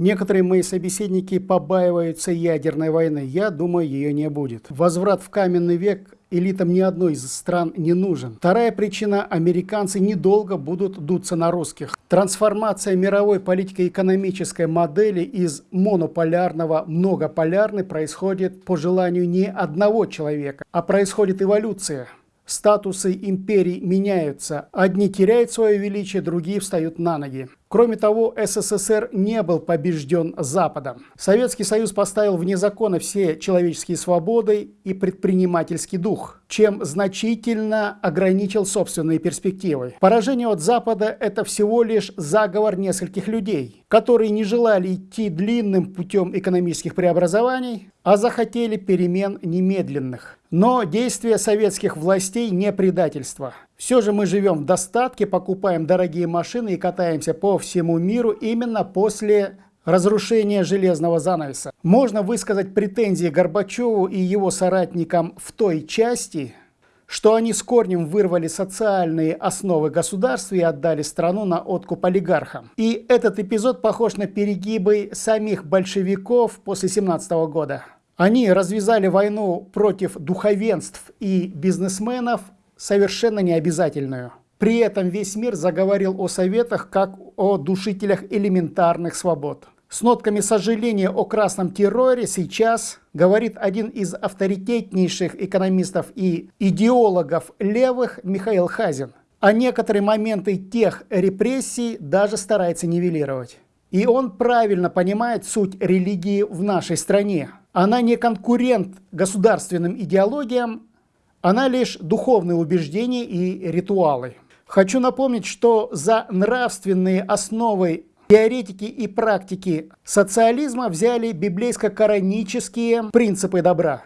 Некоторые мои собеседники побаиваются ядерной войны. Я думаю, ее не будет. Возврат в каменный век элитам ни одной из стран не нужен. Вторая причина – американцы недолго будут дуться на русских. Трансформация мировой политико-экономической модели из монополярного многополярной происходит по желанию не одного человека, а происходит эволюция. Статусы империй меняются. Одни теряют свое величие, другие встают на ноги. Кроме того, СССР не был побежден Западом. Советский Союз поставил вне закона все человеческие свободы и предпринимательский дух, чем значительно ограничил собственные перспективы. Поражение от Запада – это всего лишь заговор нескольких людей, которые не желали идти длинным путем экономических преобразований, а захотели перемен немедленных. Но действия советских властей не предательство. Все же мы живем в достатке, покупаем дорогие машины и катаемся по всему миру именно после разрушения железного занавеса. Можно высказать претензии Горбачеву и его соратникам в той части, что они с корнем вырвали социальные основы государства и отдали страну на откуп олигархам. И этот эпизод похож на перегибы самих большевиков после 17 года. Они развязали войну против духовенств и бизнесменов, совершенно необязательную. При этом весь мир заговорил о советах как о душителях элементарных свобод. С нотками сожаления о красном терроре сейчас говорит один из авторитетнейших экономистов и идеологов левых Михаил Хазин. А некоторые моменты тех репрессий даже старается нивелировать. И он правильно понимает суть религии в нашей стране. Она не конкурент государственным идеологиям, она лишь духовные убеждения и ритуалы. Хочу напомнить, что за нравственные основы теоретики и практики социализма взяли библейско-коранические принципы добра.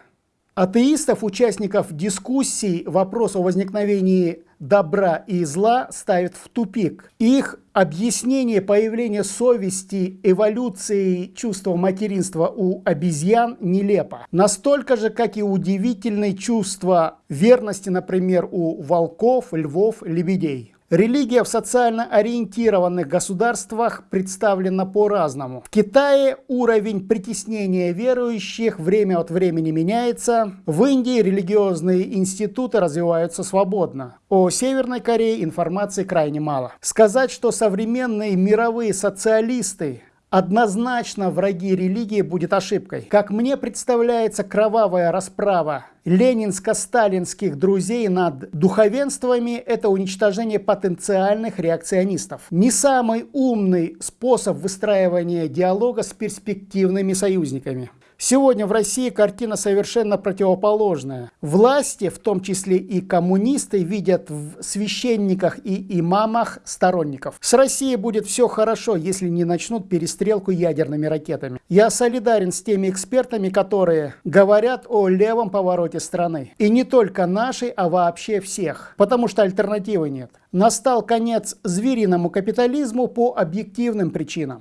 Атеистов, участников дискуссий, вопрос о возникновении добра и зла ставит в тупик. Их объяснение появления совести, эволюции чувства материнства у обезьян нелепо. Настолько же, как и удивительное чувство верности, например, у волков, львов, лебедей. Религия в социально ориентированных государствах представлена по-разному. В Китае уровень притеснения верующих время от времени меняется. В Индии религиозные институты развиваются свободно. О Северной Корее информации крайне мало. Сказать, что современные мировые социалисты однозначно враги религии будет ошибкой. Как мне представляется кровавая расправа ленинско-сталинских друзей над духовенствами – это уничтожение потенциальных реакционистов. Не самый умный способ выстраивания диалога с перспективными союзниками. Сегодня в России картина совершенно противоположная. Власти, в том числе и коммунисты, видят в священниках и имамах сторонников. С Россией будет все хорошо, если не начнут перестрелку ядерными ракетами. Я солидарен с теми экспертами, которые говорят о левом повороте страны. И не только нашей, а вообще всех. Потому что альтернативы нет. Настал конец звериному капитализму по объективным причинам.